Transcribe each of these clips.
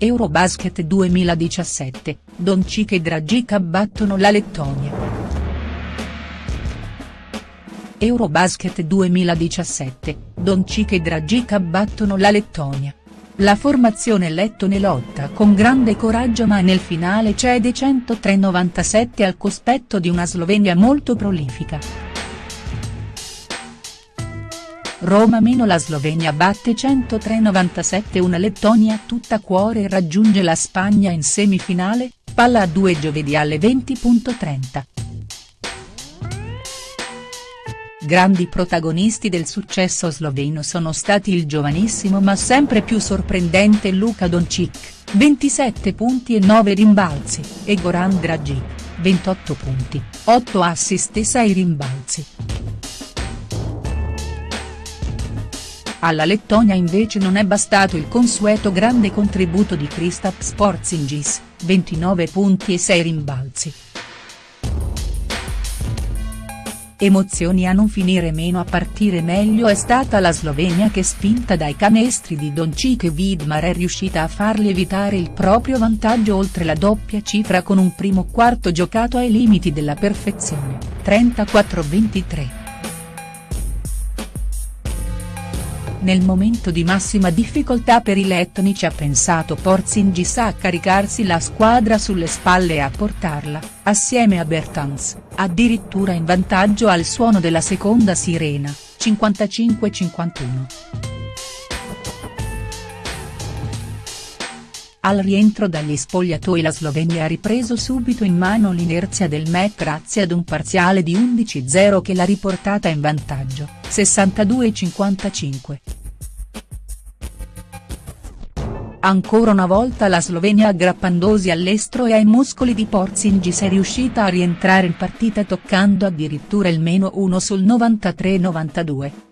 Eurobasket 2017, Doncic e Dragic battono la Lettonia. Eurobasket 2017, Doncic e Dragic battono la Lettonia. La formazione lettone lotta con grande coraggio ma nel finale cede 103-97 al cospetto di una Slovenia molto prolifica. Roma meno la Slovenia batte 103-97 una Lettonia tutta cuore e raggiunge la Spagna in semifinale, palla a due giovedì alle 20.30. Grandi protagonisti del successo sloveno sono stati il giovanissimo ma sempre più sorprendente Luka Doncic, 27 punti e 9 rimbalzi, e Goran Dragic, 28 punti, 8 assist e 6 rimbalzi. Alla Lettonia invece non è bastato il consueto grande contributo di Kristaps Porzingis, 29 punti e 6 rimbalzi. Emozioni a non finire meno a partire meglio è stata la Slovenia che spinta dai canestri di Doncic e Vidmar è riuscita a farli evitare il proprio vantaggio oltre la doppia cifra con un primo quarto giocato ai limiti della perfezione, 34-23. Nel momento di massima difficoltà per i lettoni ci ha pensato Porzingis a caricarsi la squadra sulle spalle e a portarla, assieme a Bertans, addirittura in vantaggio al suono della seconda sirena, 55-51. Al rientro dagli spogliatoi la Slovenia ha ripreso subito in mano l'inerzia del match grazie ad un parziale di 11-0 che l'ha riportata in vantaggio, 62-55. Ancora una volta la Slovenia aggrappandosi all'estro e ai muscoli di Porzingis è riuscita a rientrare in partita toccando addirittura il meno 1 sul 93-92.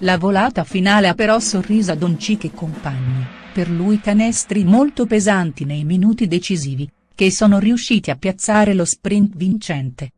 La volata finale ha però sorriso a Doncic e compagni, per lui canestri molto pesanti nei minuti decisivi, che sono riusciti a piazzare lo sprint vincente.